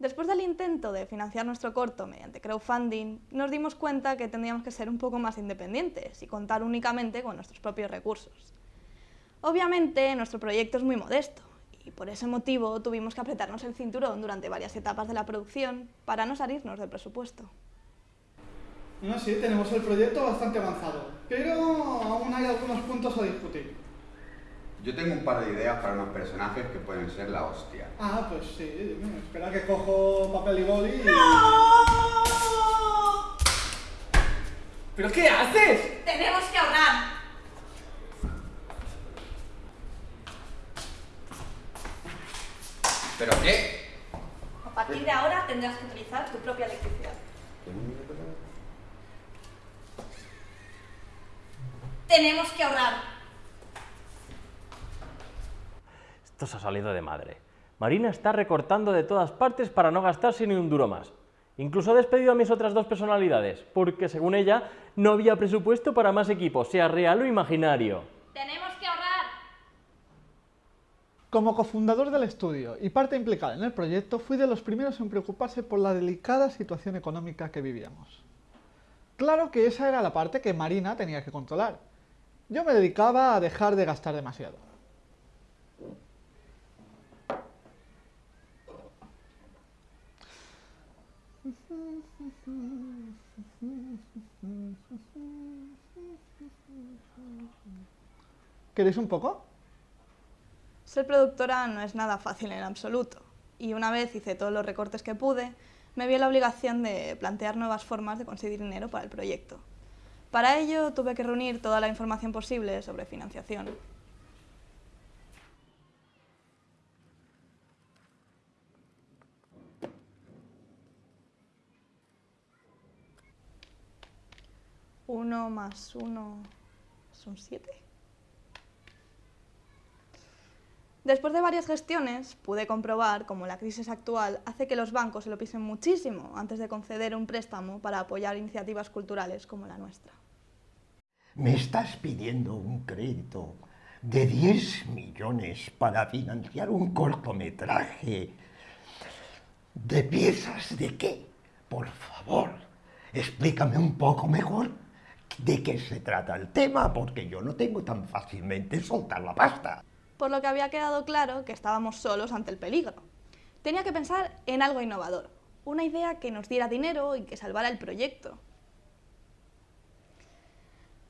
Después del intento de financiar nuestro corto mediante crowdfunding, nos dimos cuenta que tendríamos que ser un poco más independientes y contar únicamente con nuestros propios recursos. Obviamente, nuestro proyecto es muy modesto y por ese motivo tuvimos que apretarnos el cinturón durante varias etapas de la producción para no salirnos del presupuesto. No, sí, tenemos el proyecto bastante avanzado, pero aún hay algunos puntos a discutir. Yo tengo un par de ideas para unos personajes que pueden ser la hostia. Ah, pues sí, espera que cojo papel y boli y... ¿Pero qué haces? ¡Tenemos que ahorrar! ¿Pero qué? A partir de ahora tendrás que utilizar tu propia electricidad. Tenemos que ahorrar. Esto se ha salido de madre. Marina está recortando de todas partes para no gastarse ni un duro más. Incluso ha despedido a mis otras dos personalidades, porque según ella no había presupuesto para más equipos, sea real o imaginario. Tenemos. Como cofundador del estudio y parte implicada en el proyecto, fui de los primeros en preocuparse por la delicada situación económica que vivíamos. Claro que esa era la parte que Marina tenía que controlar. Yo me dedicaba a dejar de gastar demasiado. ¿Queréis un poco? Ser productora no es nada fácil en absoluto, y una vez hice todos los recortes que pude, me vi la obligación de plantear nuevas formas de conseguir dinero para el proyecto. Para ello tuve que reunir toda la información posible sobre financiación. Uno más uno son siete. Después de varias gestiones, pude comprobar cómo la crisis actual hace que los bancos se lo pisen muchísimo antes de conceder un préstamo para apoyar iniciativas culturales como la nuestra. Me estás pidiendo un crédito de 10 millones para financiar un cortometraje. ¿De piezas de qué? Por favor, explícame un poco mejor de qué se trata el tema, porque yo no tengo tan fácilmente soltar la pasta. Por lo que había quedado claro que estábamos solos ante el peligro. Tenía que pensar en algo innovador, una idea que nos diera dinero y que salvara el proyecto.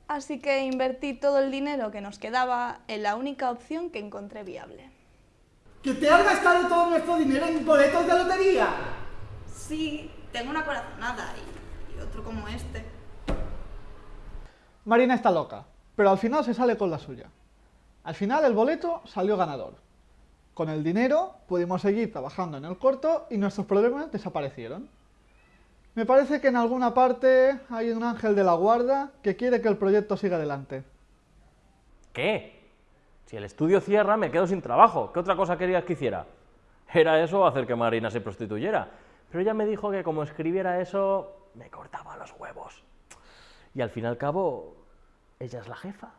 Así que invertí todo el dinero que nos quedaba en la única opción que encontré viable. ¿Que te has gastado todo nuestro dinero en boletos de lotería? Sí, tengo una corazonada y, y otro como este. Marina está loca, pero al final se sale con la suya. Al final el boleto salió ganador. Con el dinero pudimos seguir trabajando en el corto y nuestros problemas desaparecieron. Me parece que en alguna parte hay un ángel de la guarda que quiere que el proyecto siga adelante. ¿Qué? Si el estudio cierra, me quedo sin trabajo. ¿Qué otra cosa querías que hiciera? Era eso hacer que Marina se prostituyera. Pero ella me dijo que como escribiera eso, me cortaba los huevos. Y al fin y al cabo, ella es la jefa.